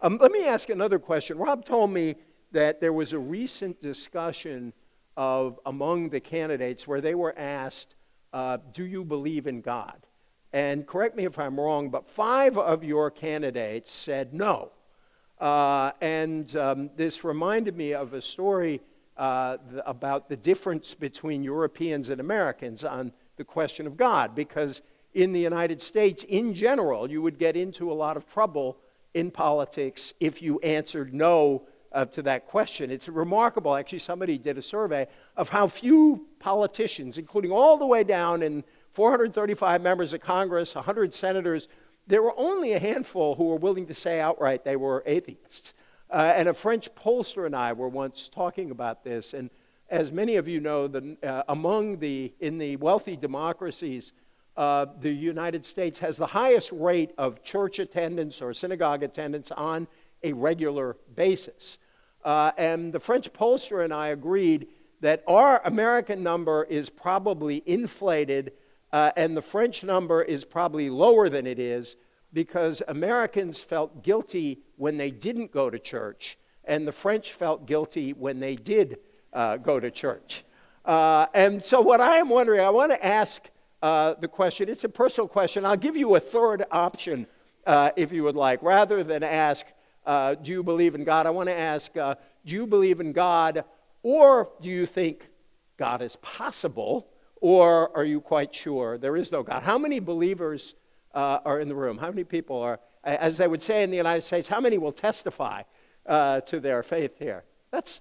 Um, let me ask another question. Rob told me that there was a recent discussion of among the candidates where they were asked, uh, "Do you believe in God?" And correct me if I'm wrong, but five of your candidates said no. Uh, and um, this reminded me of a story uh, th- about the difference between Europeans and Americans on the question of God, because in the United States, in general, you would get into a lot of trouble in politics if you answered no uh, to that question. It's remarkable, actually, somebody did a survey of how few politicians, including all the way down in 435 members of Congress, 100 senators, there were only a handful who were willing to say outright they were atheists. Uh, and a French pollster and I were once talking about this. And as many of you know, the, uh, among the, in the wealthy democracies, uh, the United States has the highest rate of church attendance or synagogue attendance on a regular basis. Uh, and the French pollster and I agreed that our American number is probably inflated uh, and the French number is probably lower than it is because Americans felt guilty when they didn't go to church, and the French felt guilty when they did uh, go to church. Uh, and so, what I am wondering, I want to ask uh, the question, it's a personal question. I'll give you a third option uh, if you would like. Rather than ask, uh, Do you believe in God? I want to ask, Do you believe in God, or do you think God is possible? Or are you quite sure there is no God? How many believers uh, are in the room? How many people are, as they would say in the United States, how many will testify uh, to their faith here? That's,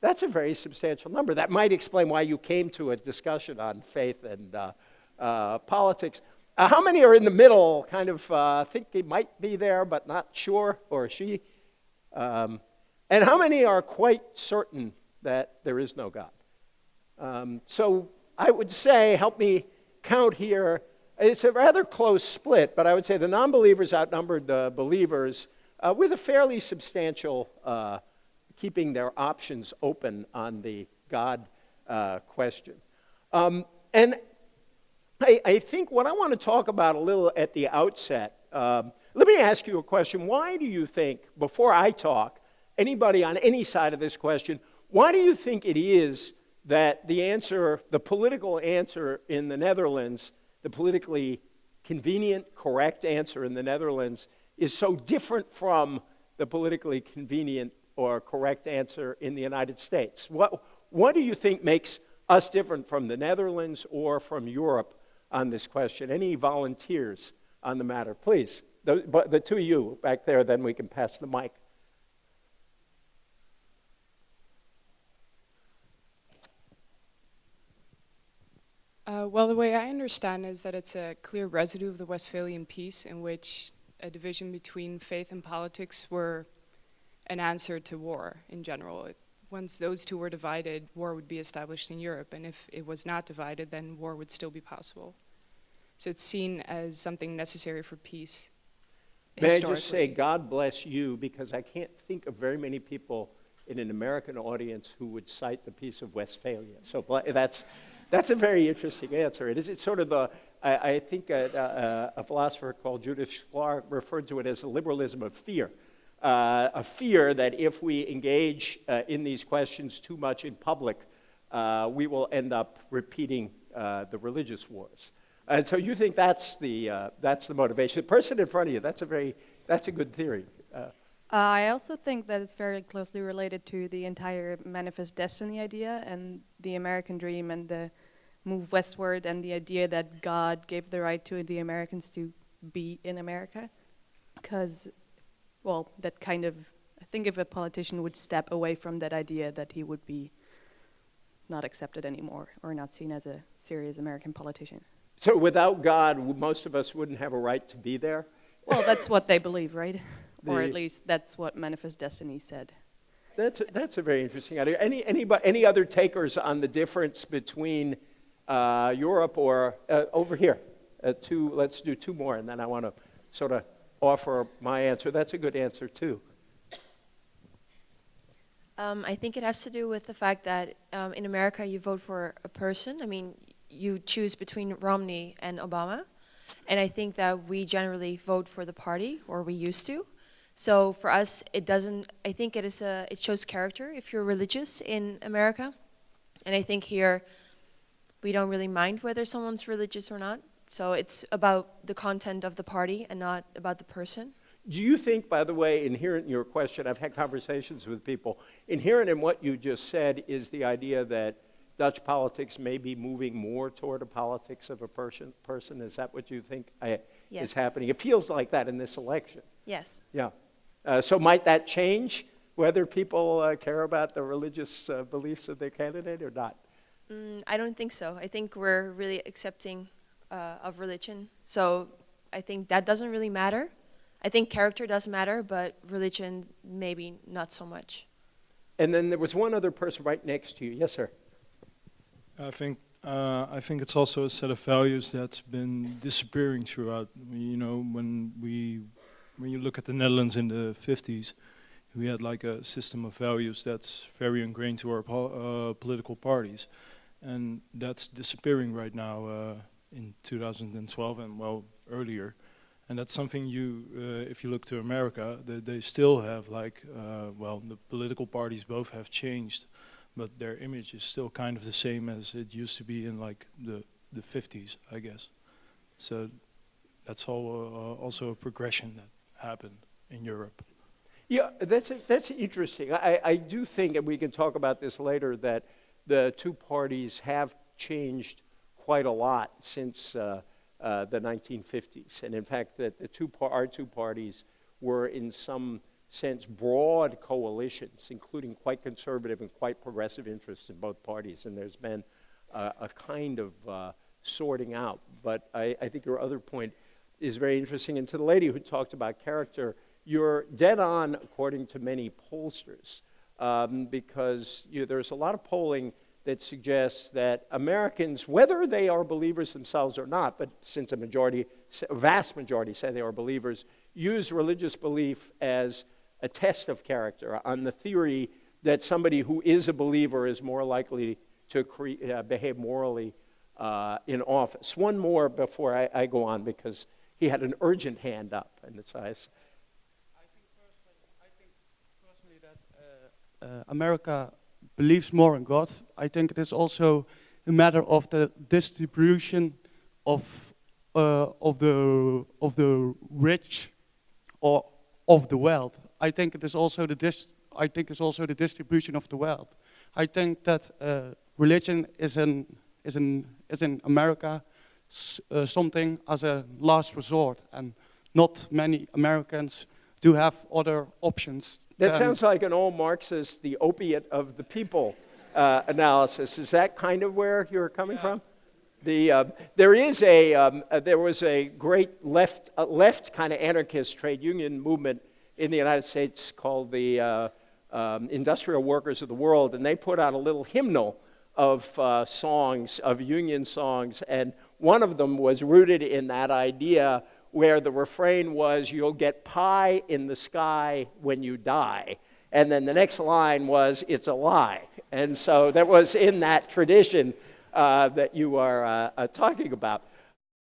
that's a very substantial number. That might explain why you came to a discussion on faith and uh, uh politics. Uh, how many are in the middle, kind of uh, think they might be there but not sure, or she? Um, and how many are quite certain that there is no God? Um, so I would say, help me count here, it's a rather close split, but I would say the non believers outnumbered the believers uh, with a fairly substantial uh, keeping their options open on the God question. Um, and I, I, think what I want to talk about a little at the outset, um, let me ask you a question. Why do you think, before I talk, anybody on any side of this question, why do you think it is that the answer, the political answer in the Netherlands, the politically convenient, correct answer in the Netherlands, is so different from the politically convenient or correct answer in the United States. What, what do you think makes us different from the Netherlands or from Europe on this question? Any volunteers on the matter? Please, the, the two of you back there, then we can pass the mic. Uh, well, the way I understand is that it's a clear residue of the Westphalian peace in which a division between faith and politics were an answer to war in general. It, once those two were divided, war would be established in Europe, and if it was not divided, then war would still be possible. So it's seen as something necessary for peace. May I just say, God bless you, because I can't think of very many people in an American audience who would cite the Peace of Westphalia. So that's that's a very interesting answer. It is, it's sort of the, I, I think a, a, a, philosopher called Judith Shklar referred to it as the liberalism of fear. Uh, a fear that if we engage uh, in these questions too much in public, uh, we will end up repeating uh, the religious wars. And so you think that's the, uh, that's the motivation. The person in front of you, that's a very, that's a good theory. Uh, I also think that it's very closely related to the entire manifest destiny idea and the American dream and the move westward and the idea that God gave the right to the Americans to be in America. Because, well, that kind of, I think if a politician would step away from that idea, that he would be not accepted anymore or not seen as a serious American politician. So without God, most of us wouldn't have a right to be there? Well, that's what they believe, right? The or at least that's what Manifest Destiny said. That's a, that's a very interesting idea. Any, any, any other takers on the difference between uh, Europe or uh, over here? Uh, two, let's do two more, and then I want to sort of offer my answer. That's a good answer, too. Um, I think it has to do with the fact that um, in America you vote for a person. I mean, you choose between Romney and Obama. And I think that we generally vote for the party, or we used to. So for us, it doesn't. I think it is a. It shows character if you're religious in America, and I think here, we don't really mind whether someone's religious or not. So it's about the content of the party and not about the person. Do you think, by the way, inherent in your question, I've had conversations with people, inherent in what you just said is the idea that Dutch politics may be moving more toward a politics of a person? person? Is that what you think uh, Yes. is happening? It feels like that in this election. Yes. Yeah. Uh, so might that change whether people uh, care about the religious uh, beliefs of their candidate or not? Mm, I don't think so. I think we're really accepting uh, of religion. So I think that doesn't really matter. I think character does matter, but religion maybe not so much. And then there was one other person right next to you. Yes, sir. I think uh, I think it's also a set of values that's been disappearing throughout. You know, when we when you look at the Netherlands in the 50s, we had like a system of values that's very ingrained to our po uh, political parties, and that's disappearing right now uh, in 2012 and well earlier. And that's something you, uh, if you look to America, they, they still have like, uh, well, the political parties both have changed but their image is still kind of the same as it used to be in like the the 50s, I guess. So that's all uh, also a progression that happened in Europe. Yeah, that's, that's interesting. I, I do think, and we can talk about this later, that the two parties have changed quite a lot since uh, uh, the 1950s. And in fact, that the two our two parties were in some sense broad coalitions, including quite conservative and quite progressive interests in both parties. And there's been uh, a kind of uh, sorting out. But I, I think your other point is very interesting. And to the lady who talked about character, you're dead on, according to many pollsters, um, because you know, there's a lot of polling that suggests that Americans, whether they are believers themselves or not, but since a majority, a vast majority say they are believers, use religious belief as a test of character on the theory that somebody who is a believer is more likely to cre- uh, behave morally uh, in office. One more before I, I, go on because he had an urgent hand up in the size. I think personally, I think personally that uh, uh, America believes more in God. I think it is also a matter of the distribution of uh, of the of the rich or of the wealth. I think it is also the dis I think it's also the distribution of the wealth. I think that uh, religion is in is in is in America uh, something as a last resort, and not many Americans do have other options. That sounds like an old Marxist, the opiate of the people uh, analysis. Is that kind of where you're coming yeah. from? The, uh, there is a, um, uh, there was a great left, uh, left kind of anarchist trade union movement in the United States called the uh, um, Industrial Workers of the World, and they put out a little hymnal of uh, songs, of union songs, and one of them was rooted in that idea where the refrain was, You'll get pie in the sky when you die. And then the next line was, It's a lie. And so that was in that tradition uh, that you are uh, uh, talking about.